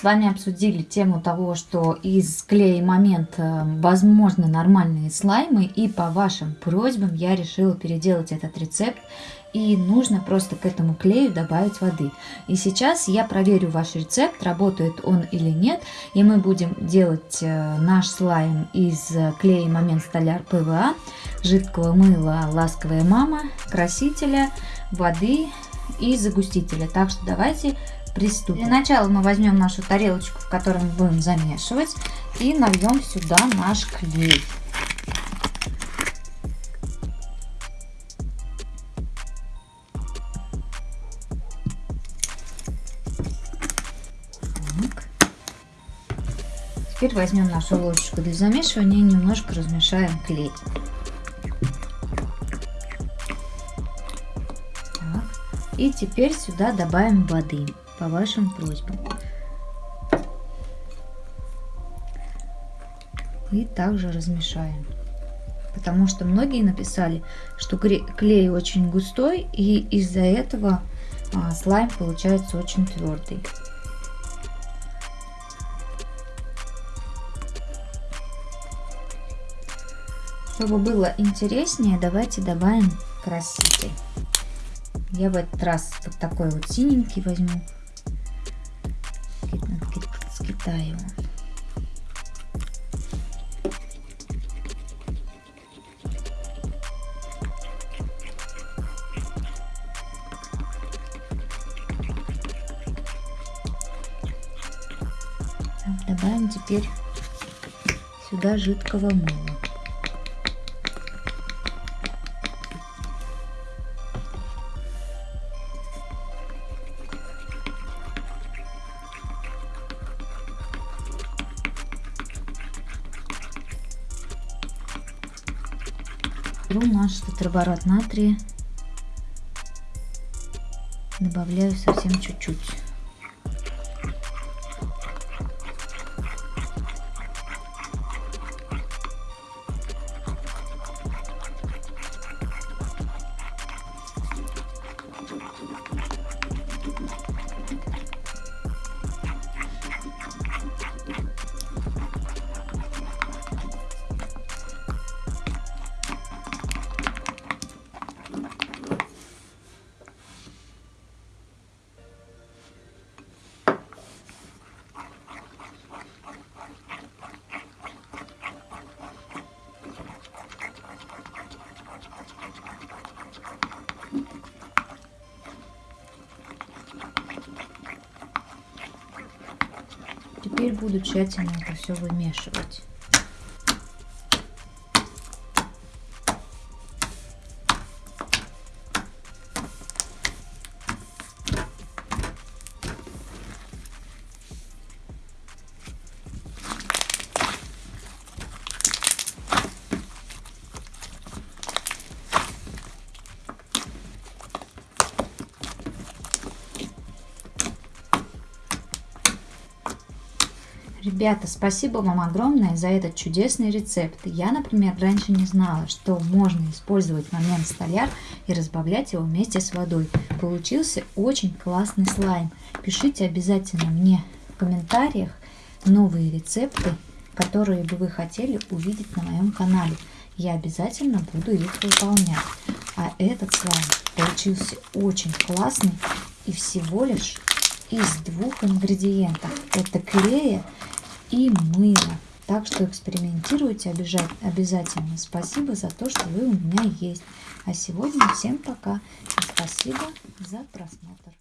с вами обсудили тему того, что из клея момент э, возможны нормальные слаймы. И по вашим просьбам я решила переделать этот рецепт. И нужно просто к этому клею добавить воды. И сейчас я проверю ваш рецепт, работает он или нет. И мы будем делать э, наш слайм из клея момент столяр ПВА, жидкого мыла ласковая мама, красителя, воды и загустителя. Так что давайте приступим. Для начала мы возьмем нашу тарелочку, в которой мы будем замешивать, и нальем сюда наш клей. Теперь возьмем нашу ложечку для замешивания и немножко размешаем клей. И теперь сюда добавим воды по вашим просьбам. И также размешаем. Потому что многие написали, что клей очень густой, и из-за этого а, слайм получается очень твердый. Чтобы было интереснее, давайте добавим краситель. Я в этот раз вот такой вот синенький возьму Китая. Добавим теперь сюда жидкого мыла. Беру наш тетраборат натрия, добавляю совсем чуть-чуть. Теперь буду тщательно это все вымешивать. Ребята, спасибо вам огромное за этот чудесный рецепт. Я, например, раньше не знала, что можно использовать момент столяр и разбавлять его вместе с водой. Получился очень классный слайм. Пишите обязательно мне в комментариях новые рецепты, которые бы вы хотели увидеть на моем канале. Я обязательно буду их выполнять. А этот слайм получился очень классный и всего лишь из двух ингредиентов. Это клея и мыло. Так что экспериментируйте обязательно. Спасибо за то, что вы у меня есть. А сегодня всем пока. И спасибо за просмотр.